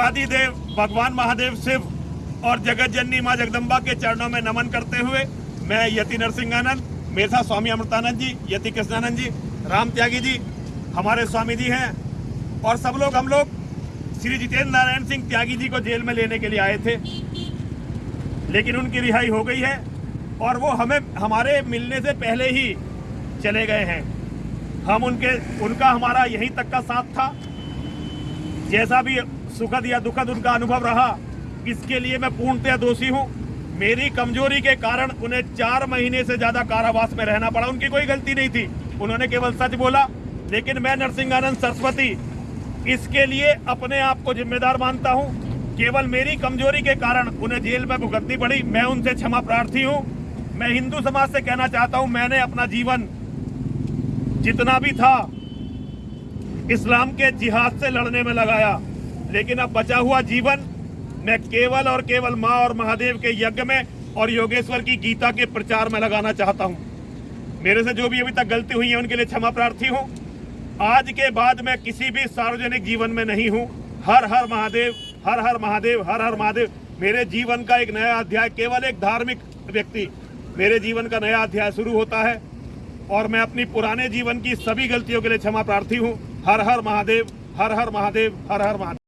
देवादी देव भगवान महादेव शिव और जगत जननी माँ जगदम्बा के चरणों में नमन करते हुए मैं यति नरसिंहानंद मेरे साथ स्वामी अमृतानंद जी, यति कृष्णानंद जी, राम त्यागी जी, हमारे स्वामी जी हैं और सब लोग हम लोग श्री जितेंद्र नारायण सिंह त्यागी जी को जेल में लेने के लिए आए थे। लेकिन उनकी रिहाई हो गई है और वो हमें, हमारे मिलने से पहले ही चले गए हैं। हम उनके, उनका हमारा यहीं तक का साथ था। जैसा भी सुखद या दुखद उनका अनुभव रहा, इसके लिए मैं पूर्णतया दोषी हूँ। मेरी कमज़ोरी के कारण उन्हें चार महीने से ज़्यादा कारावास में रहना पड़ा। उनकी कोई गलती नहीं थी। उन्होंने केवल सच बोला, लेकिन मैं नरसिंहानंद सरस्वती, इसके लिए अपने आप को जिम्मेदार मानता हूँ। केवल मेरी कमज़ोरी के कारण उन्हें जेल में भुगतनी पड़ी। मैं उनसे क्षमा प्रार्थी हूँ। मैं हिंदू समाज से कहना चाहता हूँ, मैंने अपना जीवन जितना भी था, इस्लाम के जिहाद से लड़ने में लगाया। लेकिन अब बचा हुआ जीवन मैं केवल और केवल माँ और महादेव के यज्ञ में और योगेश्वर की गीता के प्रचार में लगाना चाहता हूँ। मेरे से जो भी अभी तक गलती हुई है, उनके लिए क्षमा प्रार्थी हूँ। आज के बाद मैं किसी भी सार्वजनिक जीवन में नहीं हूँ। हर हर महादेव, हर हर महादेव, हर हर महादेव, मेरे जीवन का एक नया अध्याय, केवल एक धार्मिक व्यक्ति, मेरे जीवन का नया अध्याय शुरू होता है और मैं अपनी पुराने जीवन की सभी गलतियों के लिए क्षमा प्रार्थी हूँ। हर हर महादेव, हर हर महादेव, हर हर महादेव।